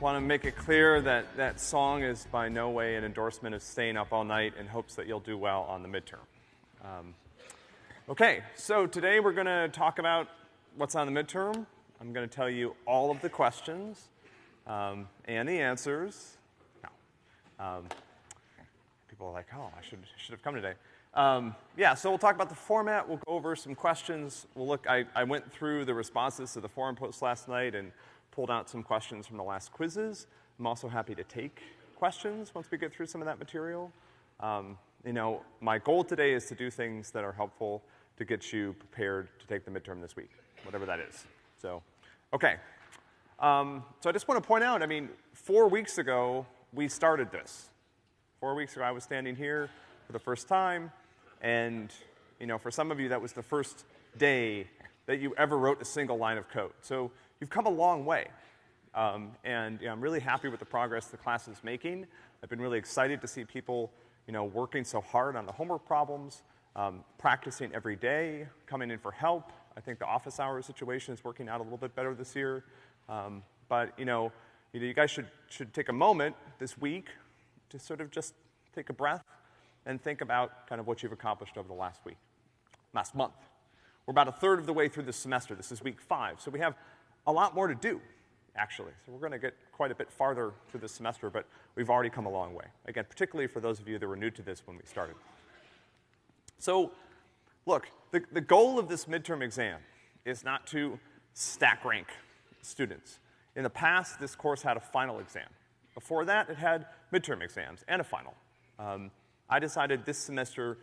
want to make it clear that that song is by no way an endorsement of staying up all night in hopes that you'll do well on the midterm. Um, okay, so today we're going to talk about what's on the midterm. I'm going to tell you all of the questions um, and the answers. No. Um, people are like, oh, I should, should have come today. Um, yeah, so we'll talk about the format. We'll go over some questions. We'll look, I, I went through the responses to the forum post last night and pulled out some questions from the last quizzes. I'm also happy to take questions once we get through some of that material. Um, you know, my goal today is to do things that are helpful to get you prepared to take the midterm this week, whatever that is. So, okay. Um, so I just want to point out, I mean, four weeks ago, we started this. Four weeks ago, I was standing here for the first time, and, you know, for some of you, that was the first day that you ever wrote a single line of code. So you've come a long way. Um, and you know, I'm really happy with the progress the class is making. I've been really excited to see people, you know, working so hard on the homework problems, um, practicing every day, coming in for help. I think the office hours situation is working out a little bit better this year. Um, but, you know, you, know, you guys should, should take a moment this week to sort of just take a breath and think about kind of what you've accomplished over the last week, last month. We're about a third of the way through the semester. This is week five. So we have a lot more to do, actually. So we're gonna get quite a bit farther through this semester, but we've already come a long way. Again, particularly for those of you that were new to this when we started. So, look, the, the goal of this midterm exam is not to stack rank students. In the past, this course had a final exam. Before that, it had midterm exams and a final. Um, I decided this semester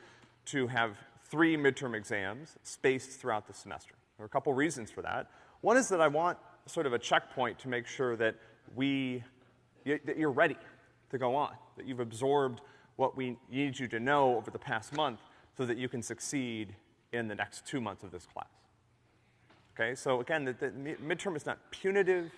to have three midterm exams spaced throughout the semester. There are a couple reasons for that. One is that I want sort of a checkpoint to make sure that we, that you're ready to go on, that you've absorbed what we need you to know over the past month so that you can succeed in the next two months of this class. Okay, so again, the, the midterm is not punitive.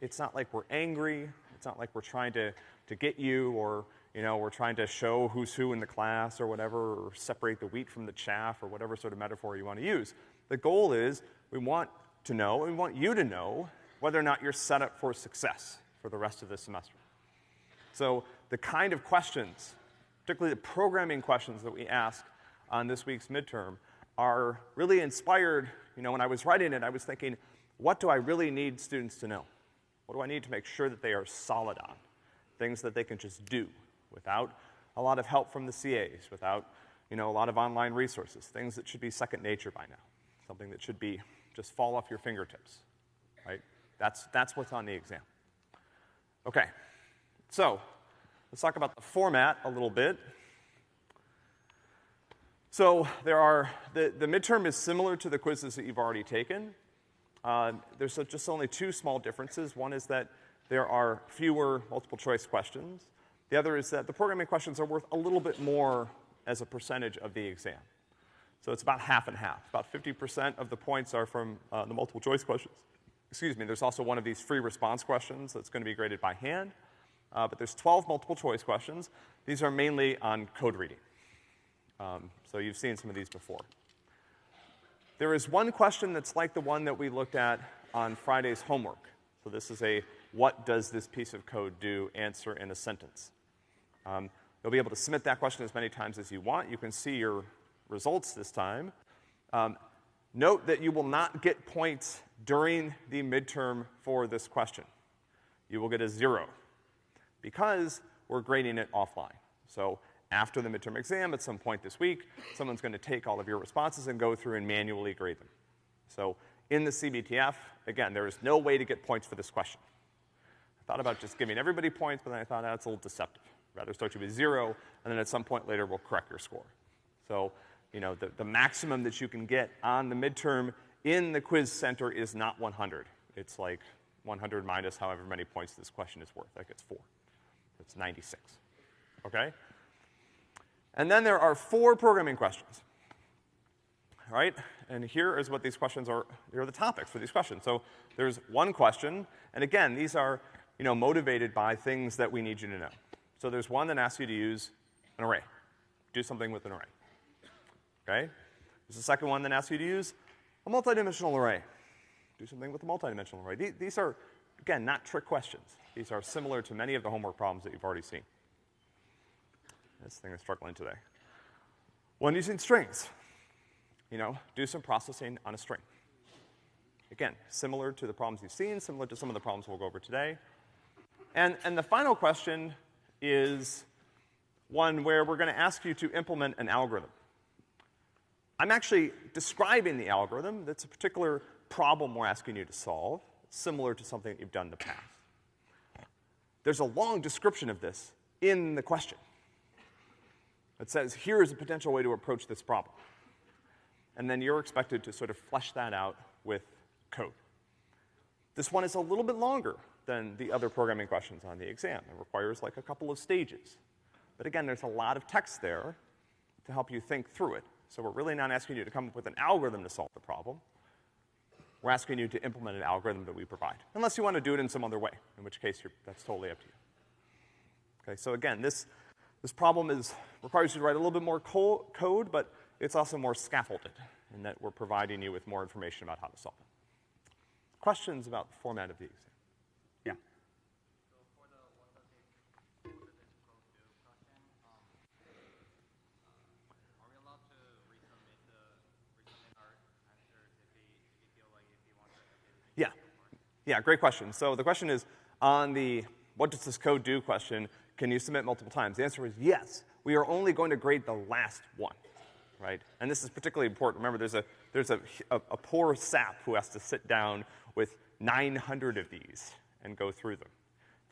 It's not like we're angry. It's not like we're trying to, to get you or, you know, we're trying to show who's who in the class or whatever, or separate the wheat from the chaff or whatever sort of metaphor you want to use. The goal is we want to know, we want you to know whether or not you're set up for success for the rest of this semester. So the kind of questions, particularly the programming questions that we ask on this week's midterm, are really inspired, you know, when I was writing it, I was thinking, what do I really need students to know? What do I need to make sure that they are solid on? Things that they can just do without a lot of help from the CAs, without, you know, a lot of online resources, things that should be second nature by now, something that should be just fall off your fingertips, right? That's, that's what's on the exam. Okay, so let's talk about the format a little bit. So there are, the, the midterm is similar to the quizzes that you've already taken. Uh, there's just only two small differences. One is that there are fewer multiple choice questions. The other is that the programming questions are worth a little bit more as a percentage of the exam. So it's about half and half. About 50% of the points are from uh, the multiple choice questions. Excuse me, there's also one of these free response questions that's gonna be graded by hand. Uh, but there's 12 multiple choice questions. These are mainly on code reading. Um, so you've seen some of these before. There is one question that's like the one that we looked at on Friday's homework. So this is a what does this piece of code do answer in a sentence. Um, you'll be able to submit that question as many times as you want. You can see your results this time. Um, note that you will not get points during the midterm for this question. You will get a zero because we're grading it offline. So after the midterm exam at some point this week, someone's gonna take all of your responses and go through and manually grade them. So in the CBTF, again, there is no way to get points for this question. I thought about just giving everybody points, but then I thought that's a little deceptive. rather start you with zero, and then at some point later we'll correct your score. So you know, the, the maximum that you can get on the midterm in the quiz center is not 100. It's like 100 minus however many points this question is worth. That gets four. That's 96. Okay? And then there are four programming questions. All right? And here is what these questions are, here are the topics for these questions. So there's one question, and again, these are, you know, motivated by things that we need you to know. So there's one that asks you to use an array. Do something with an array okay? This is the second one that asks you to use a multidimensional array. Do something with a multidimensional array. These are Again, not trick questions. These are similar to many of the homework problems that you've already seen. This thing is struggling today. When using strings, you know, do some processing on a string. Again, similar to the problems you've seen, similar to some of the problems we'll go over today. And, and the final question is one where we're gonna ask you to implement an algorithm. I'm actually describing the algorithm. That's a particular problem we're asking you to solve, similar to something that you've done in the past. There's a long description of this in the question. It says, here is a potential way to approach this problem. And then you're expected to sort of flesh that out with code. This one is a little bit longer than the other programming questions on the exam. It requires like a couple of stages. But again, there's a lot of text there to help you think through it. So we're really not asking you to come up with an algorithm to solve the problem. We're asking you to implement an algorithm that we provide. Unless you want to do it in some other way, in which case that's totally up to you. Okay, so again, this, this problem is, requires you to write a little bit more co code, but it's also more scaffolded in that we're providing you with more information about how to solve it. Questions about the format of the exam? Yeah. Yeah. Yeah, great question. So the question is, on the what does this code do question, can you submit multiple times? The answer is yes. We are only going to grade the last one, right? And this is particularly important. Remember, there's a, there's a, a, a poor sap who has to sit down with 900 of these and go through them.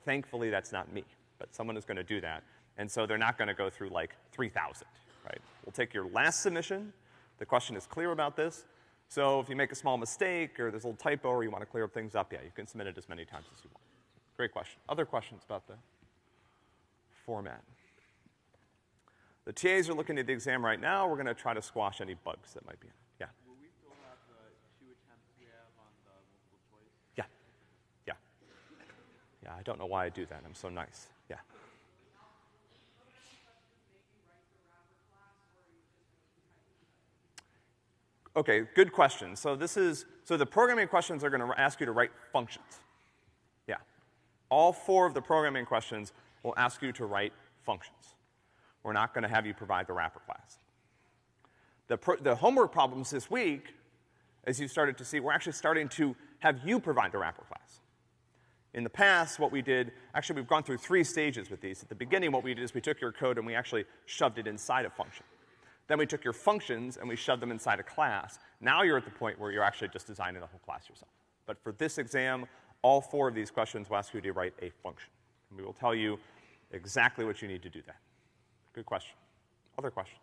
Thankfully, that's not me, but someone is gonna do that. And so they're not gonna go through like 3,000, right? We'll take your last submission. The question is clear about this. So if you make a small mistake or there's a little typo or you want to clear up things up, yeah, you can submit it as many times as you want. Great question. Other questions about the format? The TAs are looking at the exam right now. We're gonna try to squash any bugs that might be in it. Yeah. Will we still have the two attempts we have on the multiple choice? Yeah. Yeah. Yeah, I don't know why I do that. I'm so nice. Yeah. Okay, good question. So this is, so the programming questions are gonna ask you to write functions. Yeah. All four of the programming questions will ask you to write functions. We're not gonna have you provide the wrapper class. The, the homework problems this week, as you started to see, we're actually starting to have you provide the wrapper class. In the past, what we did, actually we've gone through three stages with these. At the beginning, what we did is we took your code and we actually shoved it inside a function. Then we took your functions and we shoved them inside a class. Now you're at the point where you're actually just designing the whole class yourself. But for this exam, all four of these questions will ask you to write a function. And we will tell you exactly what you need to do that. Good question. Other questions?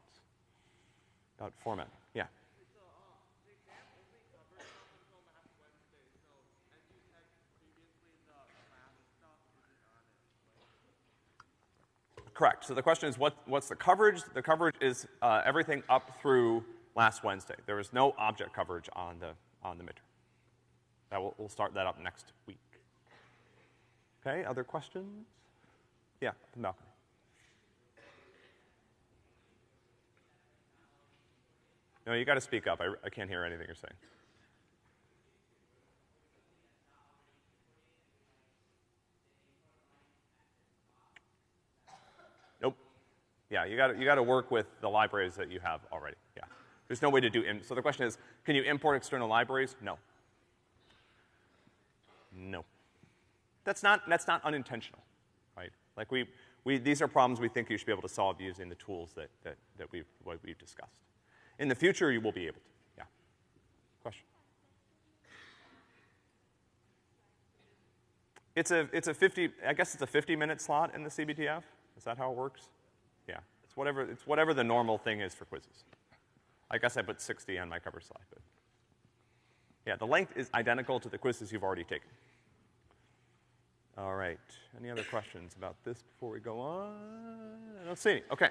About format? Yeah. Correct. So the question is, what, what's the coverage? The coverage is uh, everything up through last Wednesday. There is no object coverage on the on the midterm. That will, we'll start that up next week. Okay. Other questions? Yeah, Malcolm. No, you got to speak up. I, I can't hear anything you're saying. Yeah, you gotta, you gotta work with the libraries that you have already, yeah. There's no way to do, in so the question is, can you import external libraries? No. No. That's not, that's not unintentional, right? Like we, we, these are problems we think you should be able to solve using the tools that, that, that we've, what we've discussed. In the future, you will be able to, yeah. Question? It's a, it's a 50, I guess it's a 50 minute slot in the CBTF? Is that how it works? Yeah, it's whatever, it's whatever the normal thing is for quizzes. I guess I put 60 on my cover slide, but. Yeah, the length is identical to the quizzes you've already taken. All right, any other questions about this before we go on? I don't see any, okay.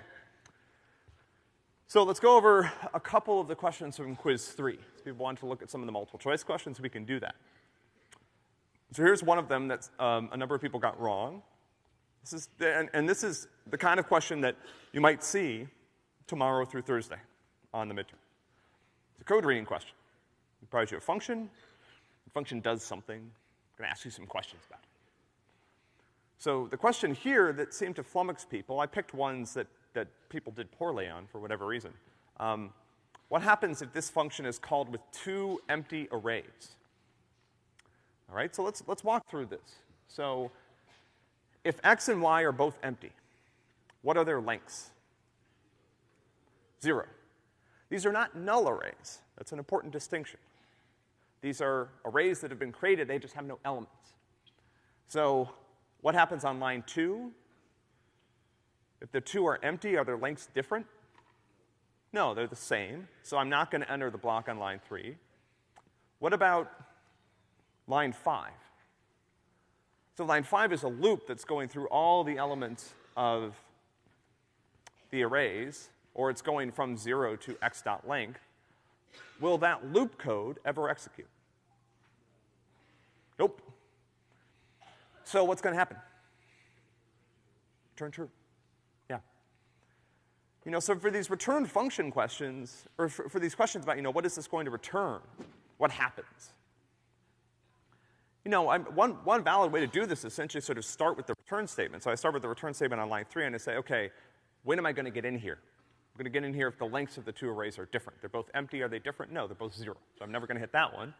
So let's go over a couple of the questions from quiz three. If people want to look at some of the multiple choice questions, we can do that. So here's one of them that um, a number of people got wrong. This is, and, and this is the kind of question that you might see tomorrow through Thursday on the midterm. It's a code reading question. It provides you a function. The function does something. I'm gonna ask you some questions about it. So the question here that seemed to flummox people, I picked ones that, that people did poorly on for whatever reason. Um, what happens if this function is called with two empty arrays? All right, so let's, let's walk through this. So if x and y are both empty, what are their lengths? Zero. These are not null arrays. That's an important distinction. These are arrays that have been created, they just have no elements. So what happens on line two? If the two are empty, are their lengths different? No, they're the same. So I'm not gonna enter the block on line three. What about line five? So line five is a loop that's going through all the elements of the arrays, or it's going from zero to x dot length. Will that loop code ever execute? Nope. So what's gonna happen? Turn true. Yeah. You know, so for these return function questions, or for, for these questions about, you know, what is this going to return? What happens? You know, I'm, one, one valid way to do this is essentially sort of start with the return statement. So I start with the return statement on line three and I say, okay, when am I gonna get in here? I'm gonna get in here if the lengths of the two arrays are different. They're both empty, are they different? No, they're both zero. So I'm never gonna hit that one.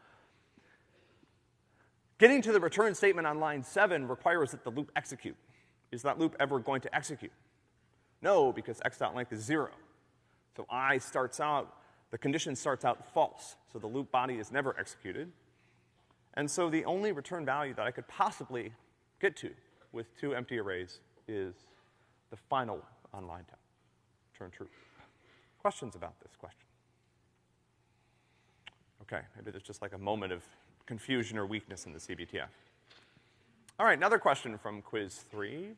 Getting to the return statement on line seven requires that the loop execute. Is that loop ever going to execute? No, because x dot length is zero. So i starts out, the condition starts out false. So the loop body is never executed. And so the only return value that I could possibly get to with two empty arrays is the final on line 10. Turn true. Questions about this question? Okay, maybe there's just like a moment of confusion or weakness in the CBTF. All right, another question from quiz three.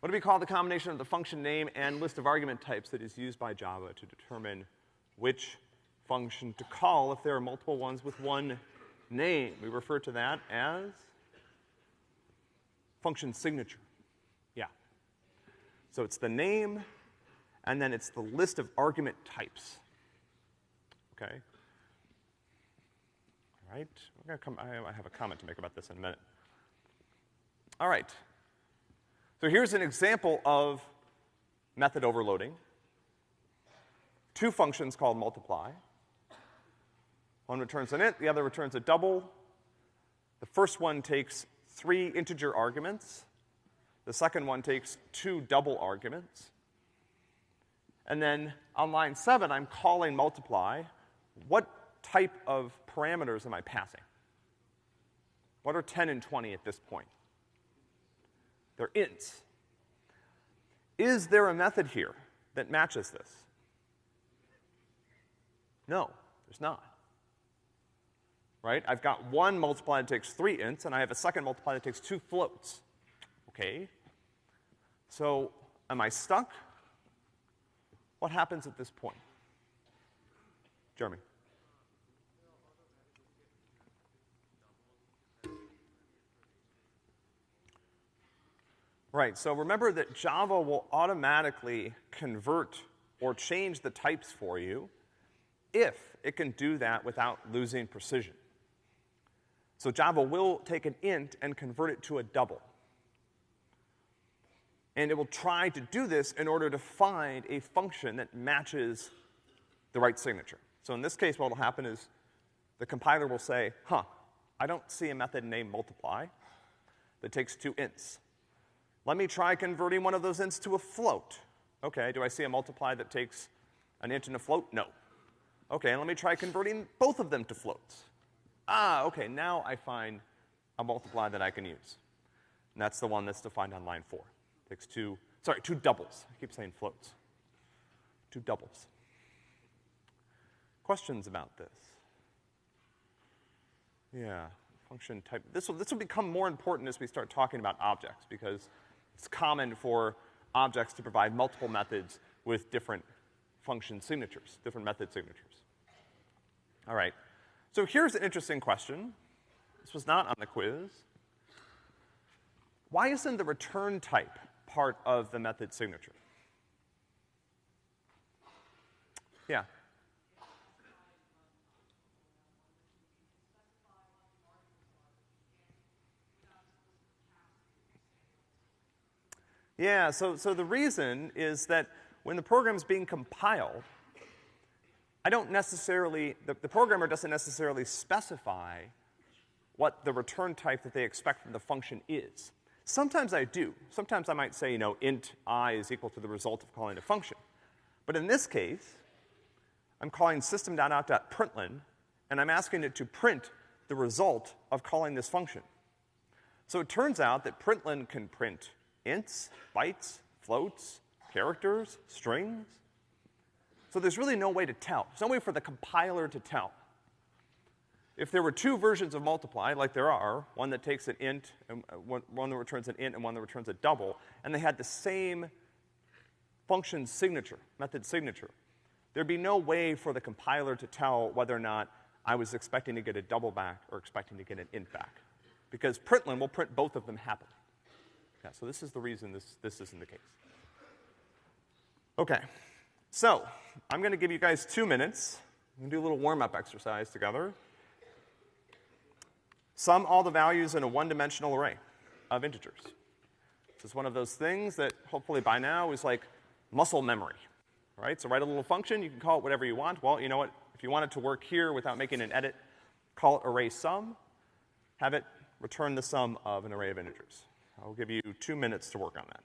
What do we call the combination of the function name and list of argument types that is used by Java to determine which function to call if there are multiple ones with one name. We refer to that as function signature. Yeah. So it's the name, and then it's the list of argument types. Okay? All right, we're gonna come, I have a comment to make about this in a minute. All right. So here's an example of method overloading. Two functions called multiply. One returns an int, the other returns a double. The first one takes three integer arguments. The second one takes two double arguments. And then on line seven, I'm calling multiply. What type of parameters am I passing? What are 10 and 20 at this point? They're ints. Is there a method here that matches this? No, there's not. Right? I've got one multiply that takes three ints, and I have a second multiply that takes two floats. Okay? So, am I stuck? What happens at this point? Jeremy. Right, so remember that Java will automatically convert or change the types for you if it can do that without losing precision. So Java will take an int and convert it to a double. And it will try to do this in order to find a function that matches the right signature. So in this case, what will happen is the compiler will say, huh, I don't see a method named multiply that takes two ints. Let me try converting one of those ints to a float. Okay, do I see a multiply that takes an int and a float? No. Okay, and let me try converting both of them to floats. Ah, okay, now I find a multiply that I can use. And that's the one that's defined on line four. Takes two, sorry, two doubles. I keep saying floats. Two doubles. Questions about this? Yeah, function type. This will, this will become more important as we start talking about objects because it's common for objects to provide multiple methods with different function signatures, different method signatures. All right. So here's an interesting question. This was not on the quiz. Why isn't the return type part of the method signature? Yeah. Yeah, so, so the reason is that when the program's being compiled, I don't necessarily, the, the programmer doesn't necessarily specify what the return type that they expect from the function is. Sometimes I do. Sometimes I might say, you know, int i is equal to the result of calling a function. But in this case, I'm calling system.out.println, and I'm asking it to print the result of calling this function. So it turns out that println can print ints, bytes, floats, characters, strings. So there's really no way to tell. There's no way for the compiler to tell. If there were two versions of multiply, like there are, one that takes an int, and uh, one, one that returns an int and one that returns a double, and they had the same function signature, method signature, there'd be no way for the compiler to tell whether or not I was expecting to get a double back or expecting to get an int back. Because println will print both of them happily. Yeah, so this is the reason this, this isn't the case. Okay. So, I'm gonna give you guys two minutes. We're gonna do a little warm-up exercise together. Sum all the values in a one-dimensional array of integers. This is one of those things that hopefully by now is like muscle memory, right? So write a little function, you can call it whatever you want. Well, you know what? If you want it to work here without making an edit, call it array sum, have it return the sum of an array of integers. I'll give you two minutes to work on that.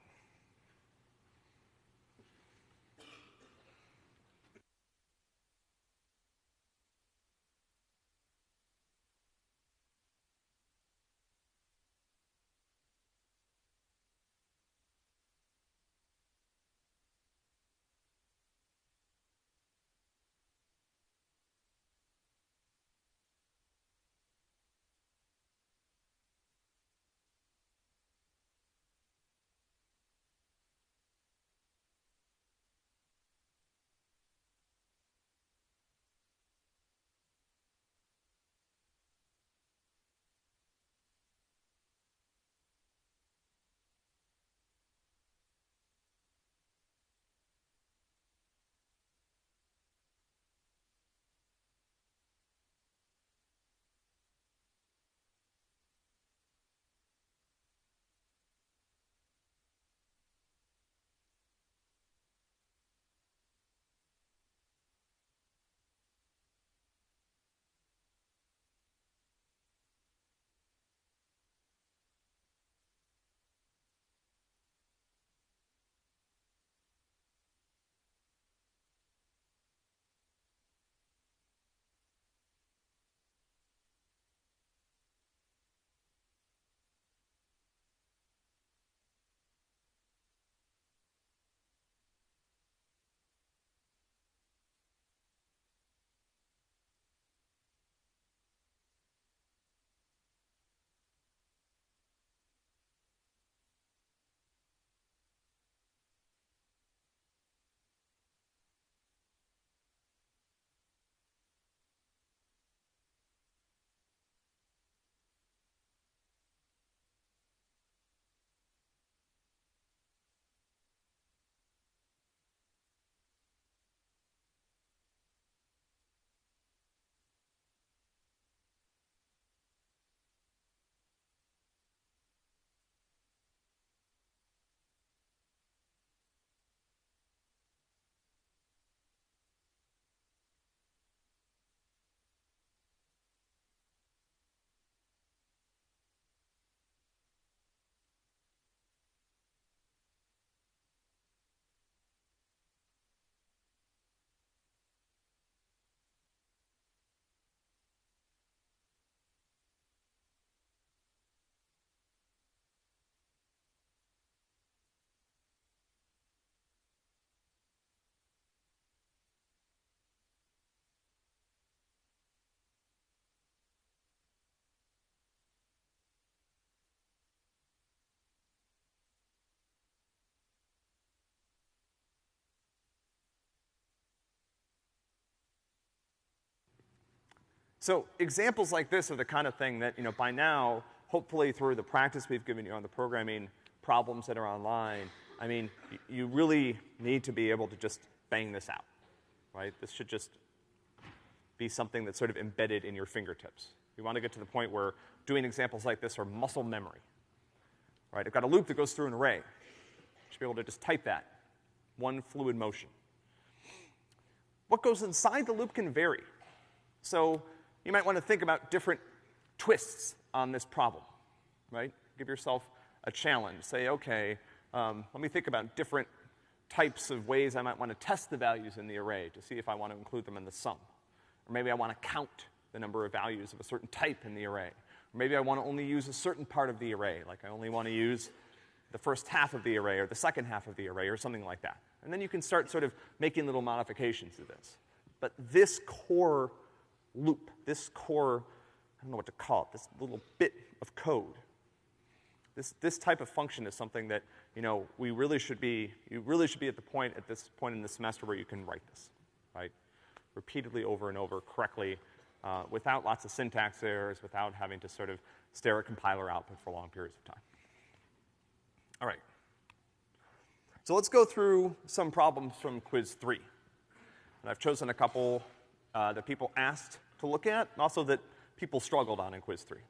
So examples like this are the kind of thing that, you know, by now, hopefully through the practice we've given you on the programming problems that are online, I mean, you really need to be able to just bang this out, right? This should just be something that's sort of embedded in your fingertips. You want to get to the point where doing examples like this are muscle memory, right? I've got a loop that goes through an array. You should be able to just type that. One fluid motion. What goes inside the loop can vary. So you might want to think about different twists on this problem, right? Give yourself a challenge. Say, okay, um, let me think about different types of ways I might want to test the values in the array to see if I want to include them in the sum. Or maybe I want to count the number of values of a certain type in the array. Or maybe I want to only use a certain part of the array, like I only want to use the first half of the array or the second half of the array or something like that. And then you can start sort of making little modifications to this. But this core loop, this core, I don't know what to call it, this little bit of code, this, this type of function is something that, you know, we really should be, you really should be at the point, at this point in the semester where you can write this, right? Repeatedly over and over correctly, uh, without lots of syntax errors, without having to sort of stare at compiler output for long periods of time. All right. So let's go through some problems from quiz three. And I've chosen a couple uh, that people asked to look at, and also that people struggled on in quiz three.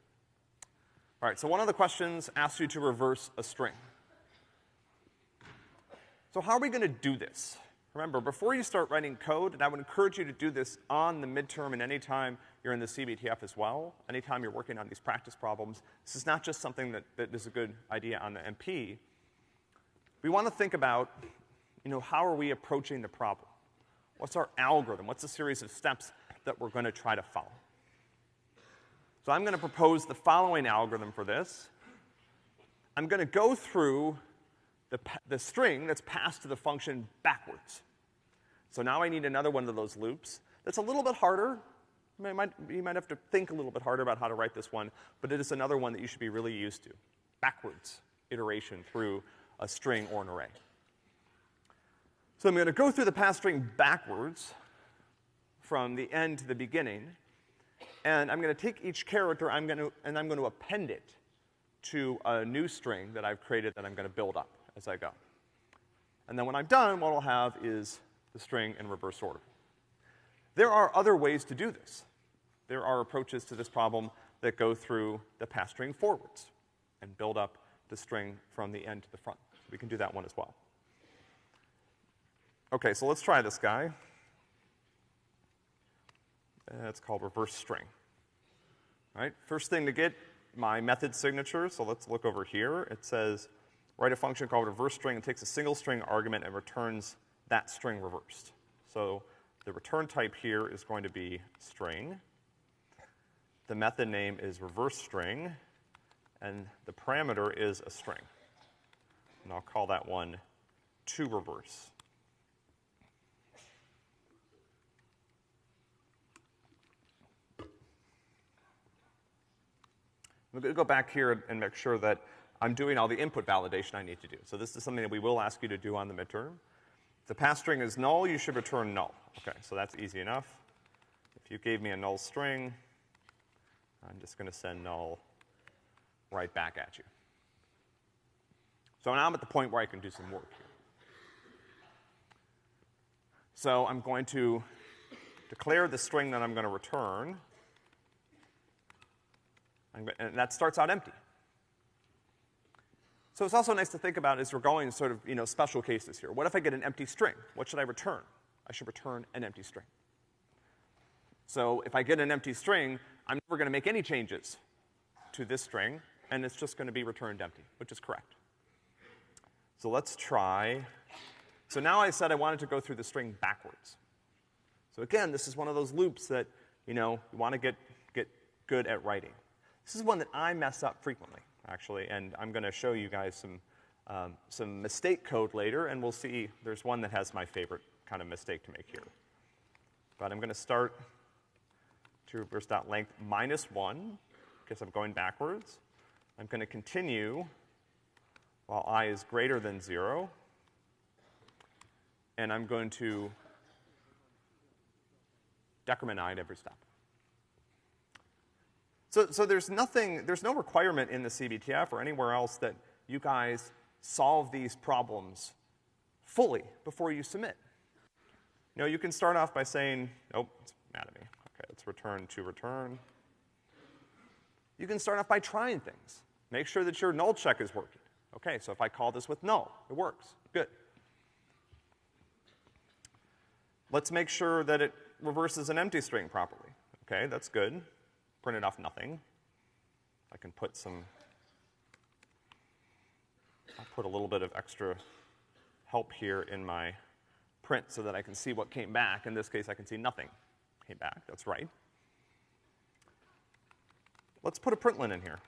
All right, so one of the questions asks you to reverse a string. So how are we gonna do this? Remember, before you start writing code, and I would encourage you to do this on the midterm and anytime you're in the CBTF as well, anytime you're working on these practice problems, this is not just something that, that is a good idea on the MP. We wanna think about, you know, how are we approaching the problem? What's our algorithm? What's the series of steps that we're gonna try to follow? So I'm gonna propose the following algorithm for this. I'm gonna go through the, the string that's passed to the function backwards. So now I need another one of those loops that's a little bit harder. You might, you might have to think a little bit harder about how to write this one, but it is another one that you should be really used to. Backwards iteration through a string or an array. So I'm gonna go through the pass string backwards from the end to the beginning, and I'm gonna take each character I'm gonna, and I'm gonna append it to a new string that I've created that I'm gonna build up as I go. And then when I'm done, what I'll have is the string in reverse order. There are other ways to do this. There are approaches to this problem that go through the pass string forwards and build up the string from the end to the front. We can do that one as well. Okay, so let's try this guy. Uh, it's called reverse string. All right, first thing to get, my method signature, so let's look over here. It says, write a function called reverse string. It takes a single string argument and returns that string reversed. So the return type here is going to be string. The method name is reverse string, and the parameter is a string. And I'll call that one to reverse. I'm going to go back here and make sure that I'm doing all the input validation I need to do. So this is something that we will ask you to do on the midterm. If the pass string is null, you should return null. Okay, so that's easy enough. If you gave me a null string, I'm just going to send null right back at you. So now I'm at the point where I can do some work here. So I'm going to declare the string that I'm going to return and that starts out empty. So it's also nice to think about as we're going sort of, you know, special cases here. What if I get an empty string? What should I return? I should return an empty string. So if I get an empty string, I'm never gonna make any changes to this string, and it's just gonna be returned empty, which is correct. So let's try. So now I said I wanted to go through the string backwards. So again, this is one of those loops that, you know, you wanna get, get good at writing. This is one that I mess up frequently, actually, and I'm gonna show you guys some, um, some mistake code later, and we'll see, there's one that has my favorite kind of mistake to make here. But I'm gonna start to reverse dot length minus one, because I'm going backwards. I'm gonna continue while i is greater than zero, and I'm going to decrement i at every step. So, so there's nothing, there's no requirement in the CBTF or anywhere else that you guys solve these problems fully before you submit. You know, you can start off by saying, nope, it's mad at me. Okay, let's return to return. You can start off by trying things. Make sure that your null check is working, Okay, so if I call this with null, it works. Good. Let's make sure that it reverses an empty string properly. Okay, that's good. Printed off nothing. I can put some, I'll put a little bit of extra help here in my print so that I can see what came back. In this case, I can see nothing came back. That's right. Let's put a println in here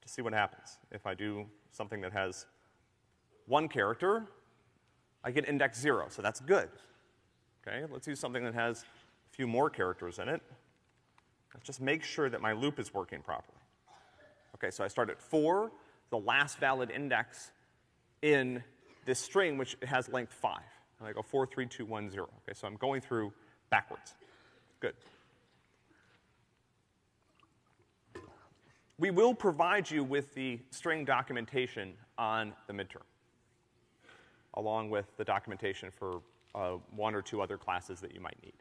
to see what happens. If I do something that has one character, I get index zero, so that's good. Okay, let's use something that has a few more characters in it. Let's just make sure that my loop is working properly. Okay, so I start at four, the last valid index in this string, which has length five. And I go four, three, two, one, zero. Okay, so I'm going through backwards. Good. We will provide you with the string documentation on the midterm, along with the documentation for uh, one or two other classes that you might need.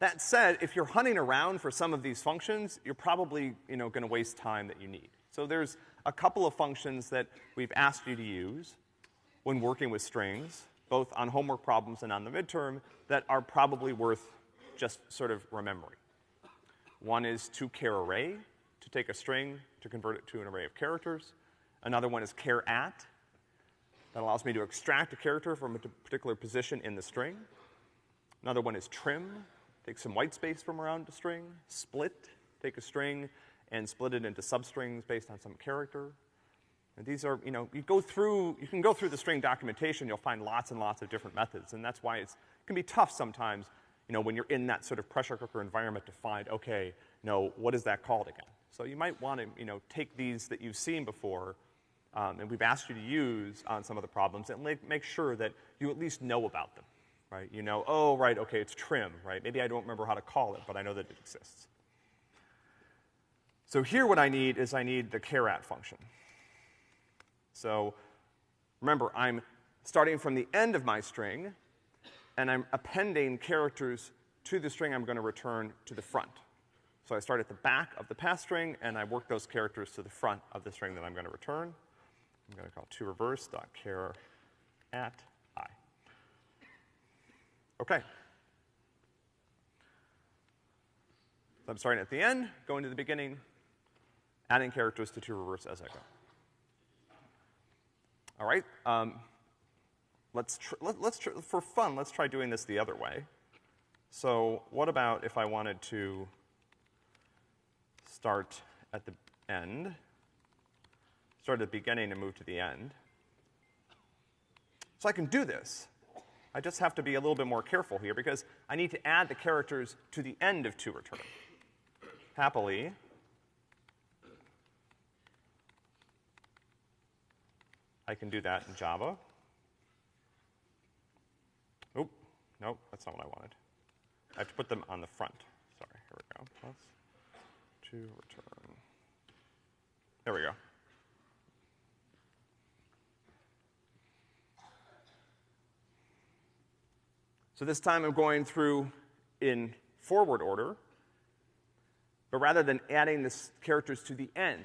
That said, if you're hunting around for some of these functions, you're probably, you know, gonna waste time that you need. So there's a couple of functions that we've asked you to use when working with strings, both on homework problems and on the midterm, that are probably worth just sort of remembering. One is toCharArray, to take a string to convert it to an array of characters. Another one is char at, that allows me to extract a character from a particular position in the string. Another one is trim, take some white space from around a string. Split, take a string and split it into substrings based on some character. And these are, you know, you go through, you can go through the string documentation, you'll find lots and lots of different methods, and that's why it's, it can be tough sometimes you know, when you're in that sort of pressure cooker environment to find, okay, know, what is that called again? So you might want to, you know, take these that you've seen before, um, and we've asked you to use on some of the problems, and make, make sure that you at least know about them, right? You know, oh, right, okay, it's trim, right? Maybe I don't remember how to call it, but I know that it exists. So here what I need is I need the charat function. So remember, I'm starting from the end of my string, and I'm appending characters to the string I'm gonna return to the front. So I start at the back of the pass string, and I work those characters to the front of the string that I'm gonna return. I'm gonna call to toReverse.char at i. Okay. So I'm starting at the end, going to the beginning, adding characters to toReverse as I go. All right. Um, let's, let, us for fun, let's try doing this the other way. So what about if I wanted to start at the end, start at the beginning and move to the end? So I can do this. I just have to be a little bit more careful here because I need to add the characters to the end of to return. Happily, I can do that in Java. Oop, nope, that's not what I wanted. I have to put them on the front. Sorry, here we go. Plus to return. There we go. So this time I'm going through in forward order, but rather than adding the characters to the end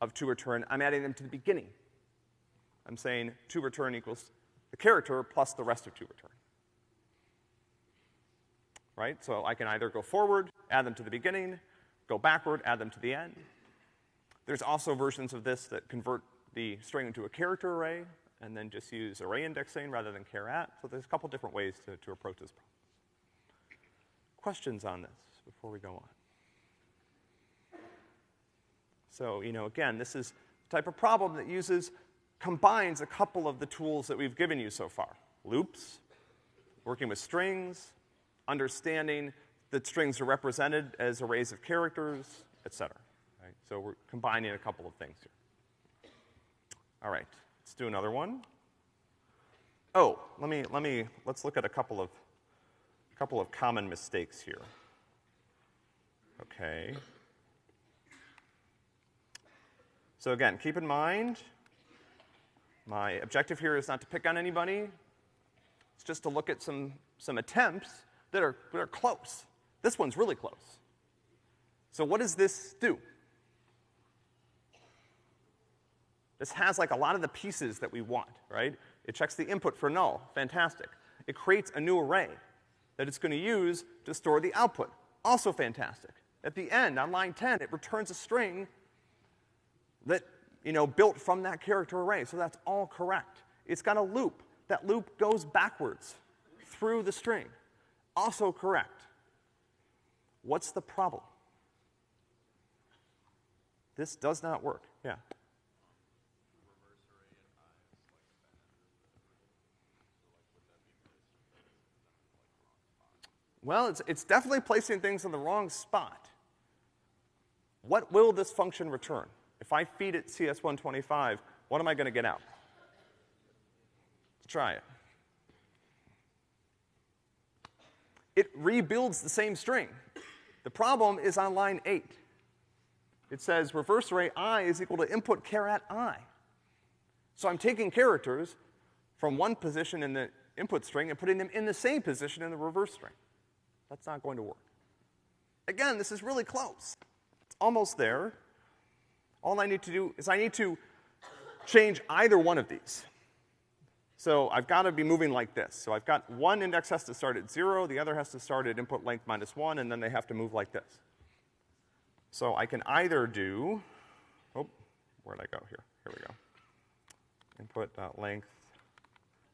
of to return, I'm adding them to the beginning. I'm saying to return equals the character plus the rest of to return. right? So I can either go forward, add them to the beginning, go backward, add them to the end. There's also versions of this that convert the string into a character array and then just use array indexing rather than char at. So there's a couple different ways to, to approach this problem. Questions on this before we go on? So, you know, again, this is the type of problem that uses, combines a couple of the tools that we've given you so far. Loops, working with strings, understanding that strings are represented as arrays of characters, et cetera. Right? So we're combining a couple of things here. All right, let's do another one. Oh, let me, let me, let's look at a couple of, a couple of common mistakes here. Okay. So again, keep in mind, my objective here is not to pick on anybody. It's just to look at some, some attempts that are, that are close. This one's really close. So what does this do? This has like a lot of the pieces that we want, right? It checks the input for null, fantastic. It creates a new array that it's gonna use to store the output, also fantastic. At the end, on line 10, it returns a string that, you know, built from that character array, so that's all correct. It's got a loop. That loop goes backwards through the string, also correct. What's the problem? This does not work, yeah. Well, it's, it's definitely placing things in the wrong spot. What will this function return? If I feed it CS125, what am I gonna get out? Let's try it. It rebuilds the same string. The problem is on line eight. It says reverse array i is equal to input char at i. So I'm taking characters from one position in the input string and putting them in the same position in the reverse string. That's not going to work. Again, this is really close. It's almost there. All I need to do is I need to change either one of these. So I've got to be moving like this. So I've got one index has to start at zero, the other has to start at input length minus one, and then they have to move like this. So I can either do, oh, where'd I go here? Here we go. Input dot length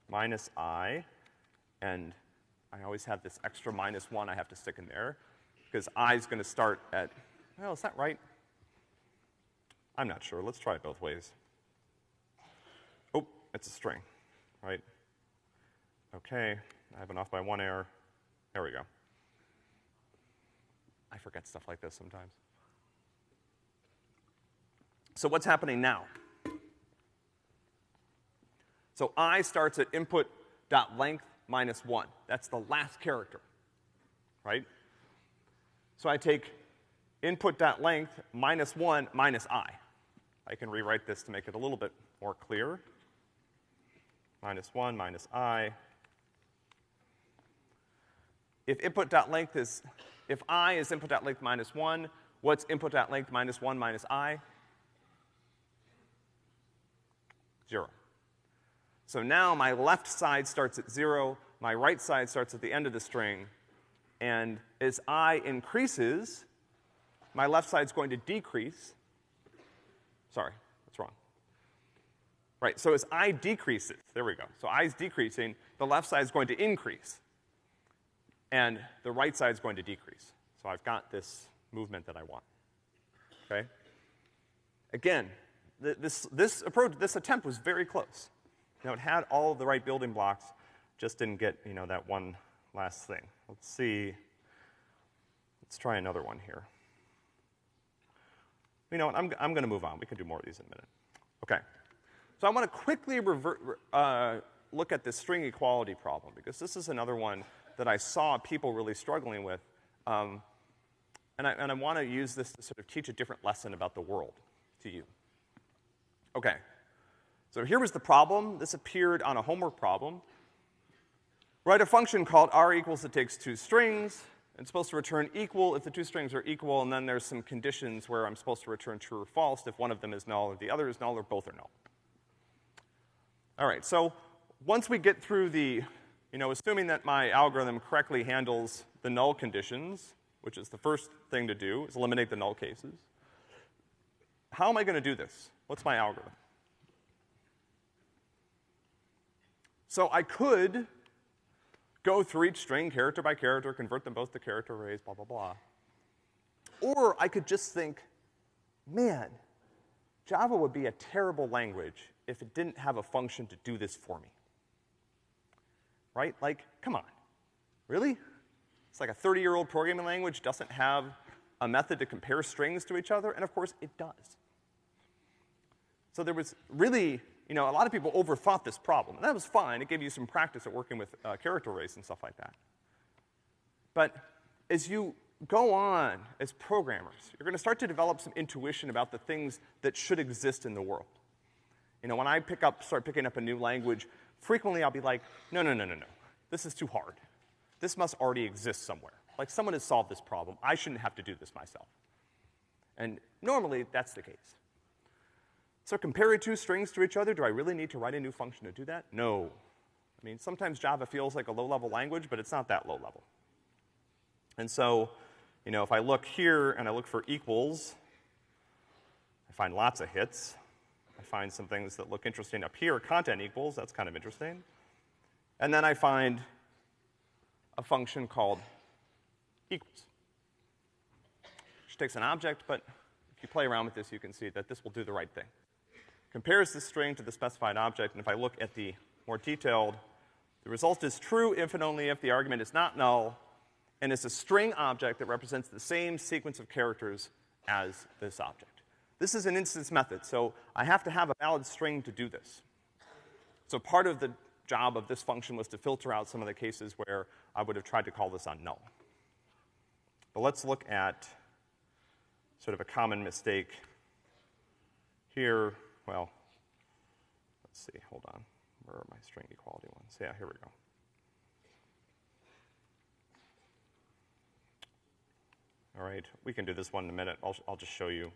minus i, and I always have this extra minus one I have to stick in there, because is gonna start at, well, is that right? I'm not sure. Let's try it both ways. Oh, it's a string, right? Okay, I have an off by one error. There we go. I forget stuff like this sometimes. So what's happening now? So i starts at input dot length minus one. That's the last character, right? So I take input dot length minus one minus i. I can rewrite this to make it a little bit more clear. Minus one minus i. If input dot length is, if i is input dot length minus one, what's input dot length minus one minus i? Zero. So now my left side starts at zero, my right side starts at the end of the string, and as i increases, my left side's going to decrease. Sorry, that's wrong. Right, so as i decreases, there we go. So is decreasing, the left side is going to increase. And the right side is going to decrease. So I've got this movement that I want. Okay? Again, th this, this approach, this attempt was very close. You know, it had all the right building blocks, just didn't get, you know, that one last thing. Let's see. Let's try another one here. You know what, I'm, I'm gonna move on. We can do more of these in a minute. Okay. So I wanna quickly revert, uh, look at this string equality problem, because this is another one that I saw people really struggling with. Um, and I, and I wanna use this to sort of teach a different lesson about the world to you. Okay. So here was the problem. This appeared on a homework problem. Write a function called r equals that takes two strings. It's supposed to return equal if the two strings are equal, and then there's some conditions where I'm supposed to return true or false if one of them is null or the other is null or both are null. All right, so once we get through the, you know, assuming that my algorithm correctly handles the null conditions, which is the first thing to do, is eliminate the null cases. How am I gonna do this? What's my algorithm? So I could go through each string character by character, convert them both to character arrays, blah, blah, blah. Or I could just think, man, Java would be a terrible language if it didn't have a function to do this for me. Right? Like, come on. Really? It's like a 30-year-old programming language doesn't have a method to compare strings to each other, and of course it does. So there was really, you know, a lot of people overthought this problem, and that was fine. It gave you some practice at working with uh, character arrays and stuff like that. But as you go on as programmers, you're gonna start to develop some intuition about the things that should exist in the world. You know, when I pick up, start picking up a new language, frequently I'll be like, no, no, no, no, no. This is too hard. This must already exist somewhere. Like someone has solved this problem. I shouldn't have to do this myself. And normally that's the case. So comparing two strings to each other, do I really need to write a new function to do that? No. I mean, sometimes Java feels like a low-level language, but it's not that low level. And so, you know, if I look here and I look for equals, I find lots of hits. I find some things that look interesting up here, content equals, that's kind of interesting. And then I find a function called equals, which takes an object, but if you play around with this, you can see that this will do the right thing. Compares the string to the specified object, and if I look at the more detailed, the result is true if and only if the argument is not null, and is a string object that represents the same sequence of characters as this object. This is an instance method, so I have to have a valid string to do this. So part of the job of this function was to filter out some of the cases where I would have tried to call this on null. But let's look at sort of a common mistake here. Well, let's see, hold on. Where are my string equality ones? Yeah, here we go. All right, we can do this one in a minute. I'll, I'll just show you.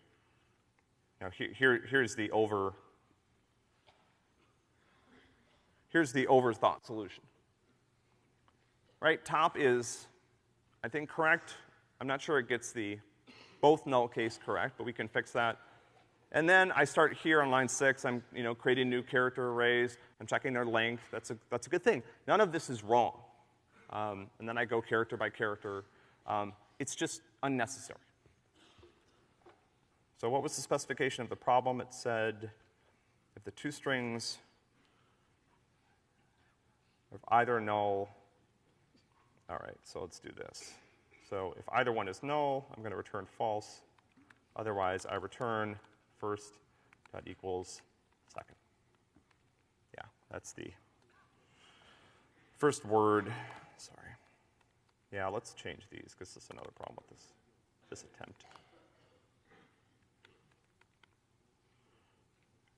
Now, here, here, here's the over, here's the overthought solution. Right, top is, I think, correct. I'm not sure it gets the both null case correct, but we can fix that. And then I start here on line six. I'm, you know, creating new character arrays. I'm checking their length. That's a, that's a good thing. None of this is wrong. Um, and then I go character by character. Um, it's just unnecessary. So what was the specification of the problem? It said if the two strings of either null, all right, so let's do this. So if either one is null, I'm gonna return false. Otherwise, I return first dot equals second. Yeah, that's the first word, sorry. Yeah, let's change these, because this is another problem with this, this attempt.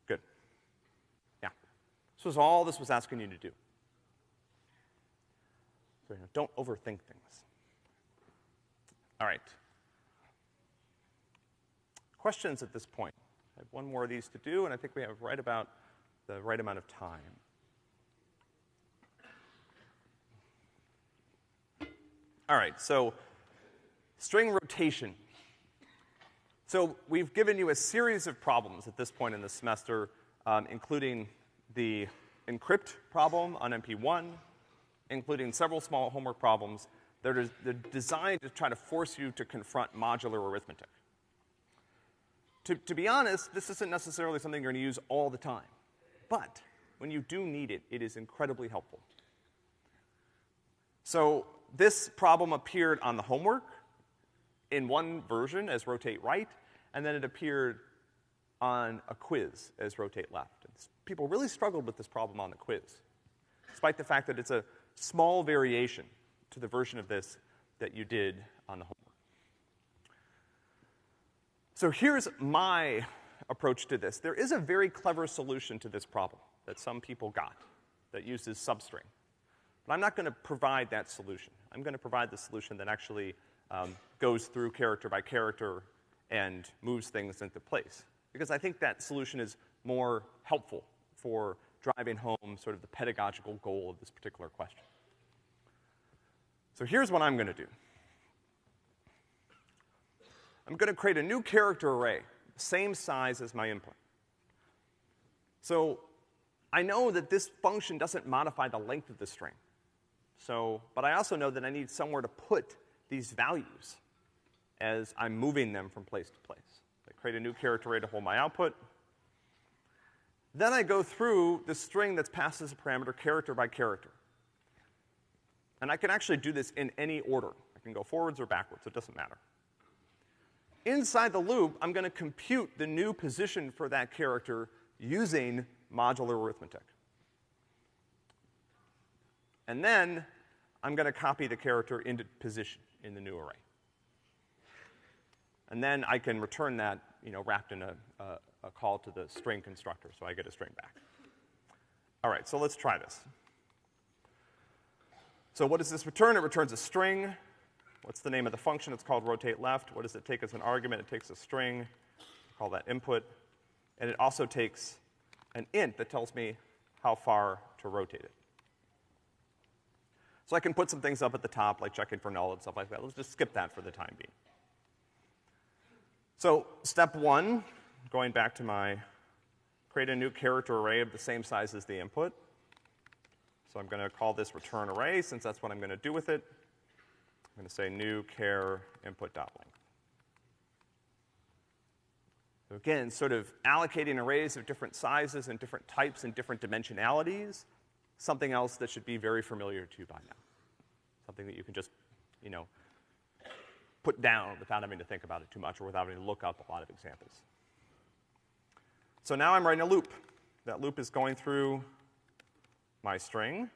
Good. Yeah. This was all this was asking you to do. So, you know, don't overthink things. All right. Questions at this point? I have one more of these to do, and I think we have right about the right amount of time. All right, so string rotation. So we've given you a series of problems at this point in the semester, um, including the encrypt problem on MP1, including several small homework problems that are they're designed to try to force you to confront modular arithmetic. To, to be honest, this isn't necessarily something you're gonna use all the time. But when you do need it, it is incredibly helpful. So this problem appeared on the homework in one version as rotate right, and then it appeared on a quiz as rotate left. And people really struggled with this problem on the quiz, despite the fact that it's a small variation to the version of this that you did on the homework. So here's my approach to this. There is a very clever solution to this problem that some people got that uses substring. But I'm not gonna provide that solution. I'm gonna provide the solution that actually um, goes through character by character and moves things into place. Because I think that solution is more helpful for driving home sort of the pedagogical goal of this particular question. So here's what I'm gonna do. I'm gonna create a new character array, same size as my input. So I know that this function doesn't modify the length of the string. So, but I also know that I need somewhere to put these values as I'm moving them from place to place. I create a new character array to hold my output. Then I go through the string that's passed as a parameter character by character. And I can actually do this in any order. I can go forwards or backwards, it doesn't matter. Inside the loop, I'm gonna compute the new position for that character using modular arithmetic. And then I'm gonna copy the character into position in the new array. And then I can return that, you know, wrapped in a, a, a call to the string constructor, so I get a string back. All right, so let's try this. So what does this return? It returns a string. What's the name of the function? It's called rotate left. What does it take as an argument? It takes a string. Call that input. And it also takes an int that tells me how far to rotate it. So I can put some things up at the top, like checking for null and stuff like that. Let's just skip that for the time being. So step one, going back to my create a new character array of the same size as the input. So I'm gonna call this return array since that's what I'm gonna do with it. I'm gonna say new char input dot length. So again, sort of allocating arrays of different sizes and different types and different dimensionalities, something else that should be very familiar to you by now. Something that you can just, you know, put down without having to think about it too much or without having to look up a lot of examples. So now I'm writing a loop. That loop is going through my string.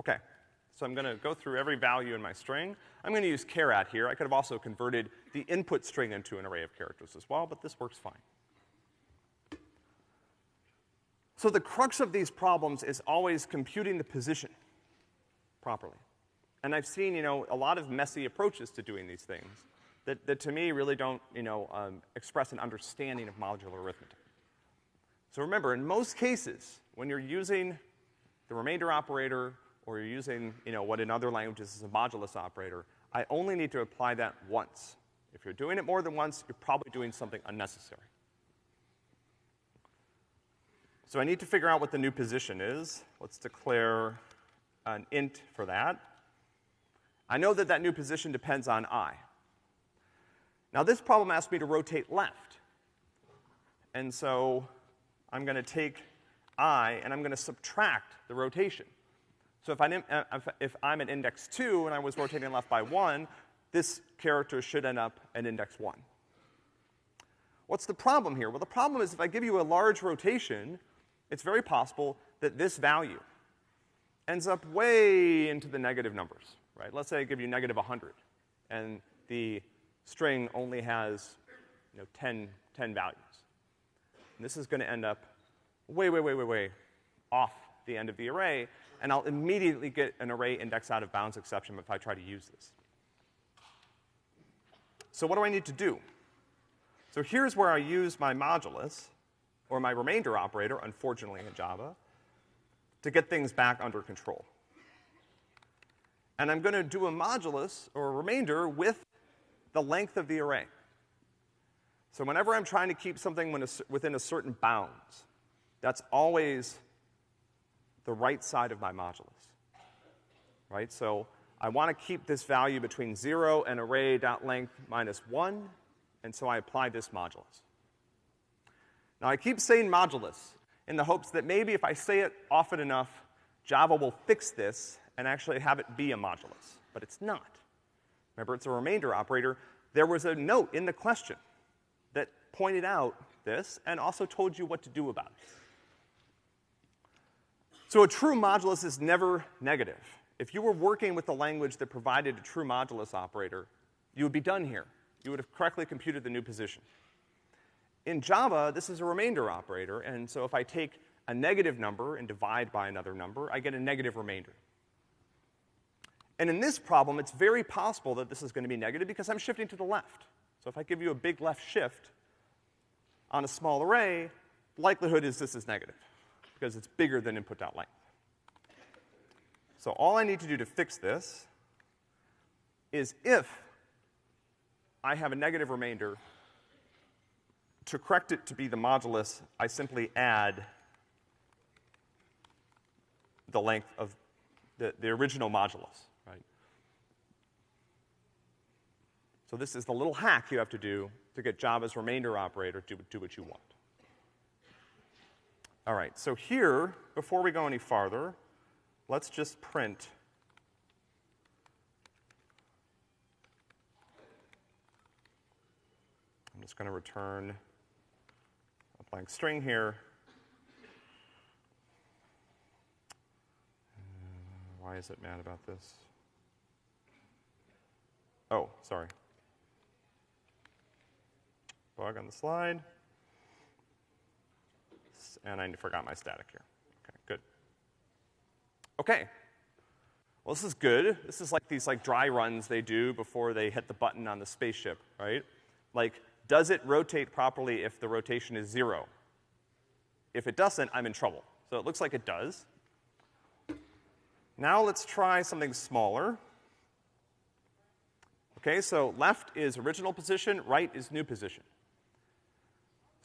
Okay, so I'm gonna go through every value in my string. I'm gonna use char at here. I could have also converted the input string into an array of characters as well, but this works fine. So the crux of these problems is always computing the position properly. And I've seen, you know, a lot of messy approaches to doing these things that, that to me really don't, you know, um, express an understanding of modular arithmetic. So remember, in most cases, when you're using the remainder operator or you're using, you know, what in other languages is a modulus operator, I only need to apply that once. If you're doing it more than once, you're probably doing something unnecessary. So I need to figure out what the new position is. Let's declare an int for that. I know that that new position depends on i. Now this problem asks me to rotate left. And so I'm gonna take i and I'm gonna subtract the rotation. So if, I, uh, if I'm at index two and I was rotating left by one, this character should end up at index one. What's the problem here? Well, the problem is if I give you a large rotation, it's very possible that this value ends up way into the negative numbers right? Let's say I give you negative 100, and the string only has, you know, 10, 10 values. And this is gonna end up way, way, way, way, way off the end of the array, and I'll immediately get an array index out of bounds exception if I try to use this. So what do I need to do? So here's where I use my modulus, or my remainder operator, unfortunately in Java, to get things back under control and I'm gonna do a modulus, or a remainder, with the length of the array. So whenever I'm trying to keep something within a certain bounds, that's always the right side of my modulus, right? So I want to keep this value between zero and array.length minus one, and so I apply this modulus. Now I keep saying modulus in the hopes that maybe if I say it often enough, Java will fix this and actually have it be a modulus, but it's not. Remember, it's a remainder operator. There was a note in the question that pointed out this and also told you what to do about it. So a true modulus is never negative. If you were working with a language that provided a true modulus operator, you would be done here. You would have correctly computed the new position. In Java, this is a remainder operator, and so if I take a negative number and divide by another number, I get a negative remainder. And in this problem, it's very possible that this is gonna be negative because I'm shifting to the left. So if I give you a big left shift on a small array, the likelihood is this is negative because it's bigger than input dot length. So all I need to do to fix this is if I have a negative remainder, to correct it to be the modulus, I simply add the length of the, the original modulus. Right? So this is the little hack you have to do to get Java's remainder operator to do what you want. All right, so here, before we go any farther, let's just print I'm just going to return a blank string here. Why is it mad about this? Oh, sorry bug on the slide. And I forgot my static here. Okay, good. Okay. Well, this is good. This is like these like dry runs they do before they hit the button on the spaceship, right? Like, does it rotate properly if the rotation is zero? If it doesn't, I'm in trouble. So it looks like it does. Now let's try something smaller. Okay, so left is original position, right is new position.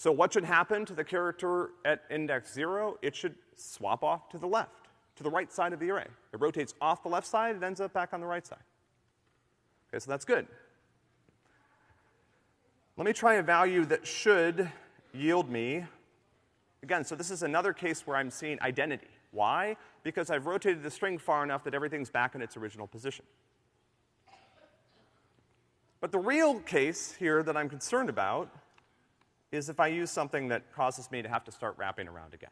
So what should happen to the character at index zero? It should swap off to the left, to the right side of the array. It rotates off the left side, it ends up back on the right side. Okay, so that's good. Let me try a value that should yield me, again, so this is another case where I'm seeing identity. Why? Because I've rotated the string far enough that everything's back in its original position. But the real case here that I'm concerned about is if I use something that causes me to have to start wrapping around again.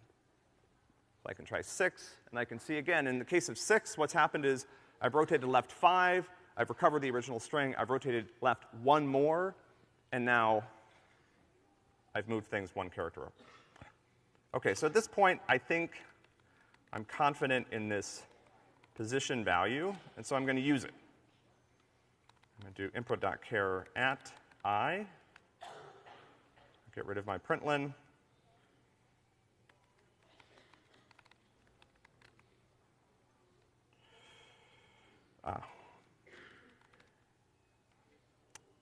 So I can try six, and I can see again, in the case of six, what's happened is I've rotated left five, I've recovered the original string, I've rotated left one more, and now I've moved things one character up. Okay, so at this point, I think I'm confident in this position value, and so I'm gonna use it. I'm gonna do input.char at i, get rid of my println, Ah.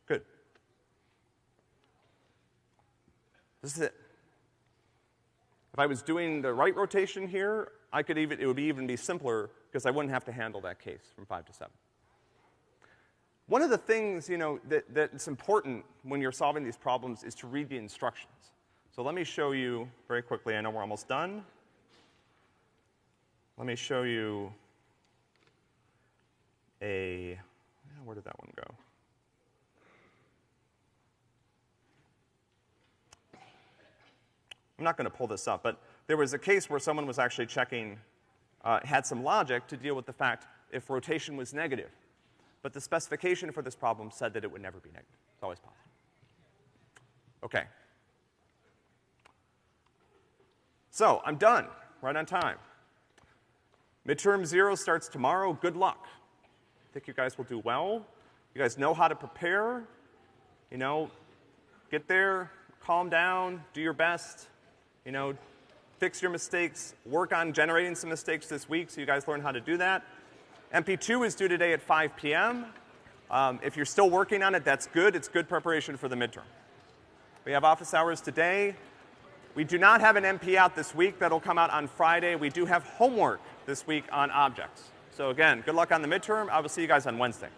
Good. This is it. If I was doing the right rotation here, I could even, it would be even be simpler because I wouldn't have to handle that case from five to seven. One of the things, you know, that, that's important when you're solving these problems is to read the instructions. So let me show you very quickly, I know we're almost done. Let me show you a, where did that one go? I'm not gonna pull this up, but there was a case where someone was actually checking, uh, had some logic to deal with the fact if rotation was negative. But the specification for this problem said that it would never be negative. It's always positive. Okay. So, I'm done, right on time. Midterm zero starts tomorrow. Good luck. I think you guys will do well. You guys know how to prepare. You know, get there, calm down, do your best. You know, fix your mistakes, work on generating some mistakes this week so you guys learn how to do that. MP2 is due today at 5 p.m. Um, if you're still working on it, that's good. It's good preparation for the midterm. We have office hours today. We do not have an MP out this week. That'll come out on Friday. We do have homework this week on objects. So again, good luck on the midterm. I will see you guys on Wednesday.